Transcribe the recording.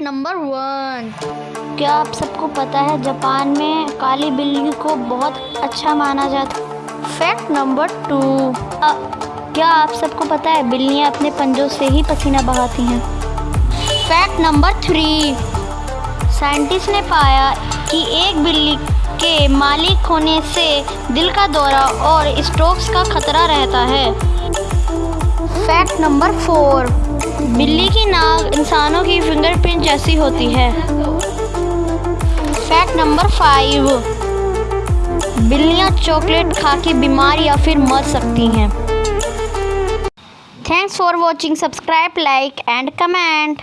Number one क्या आप सबको पता है जापान में काली बिल्ली को बहुत अच्छा माना जाता फैक्ट नंबर टू क्या आप सबको पता है बिल्लियाँ अपने पंजों से ही पसीना बहाती हैं? फैक्ट नंबर थ्री साइंटिस्ट ने पाया कि एक बिल्ली के मालिक होने से दिल का दौरा और स्ट्रोक्स का खतरा रहता है। फैक्ट नंबर फोर बिल्ली की नाक इंसानों की फिंगरप्रिंट जैसी होती है। फैक्ट नंबर फाइव बिल्लियाँ चॉकलेट खा के बीमार या फिर मर सकती हैं। Thanks for watching subscribe like and comment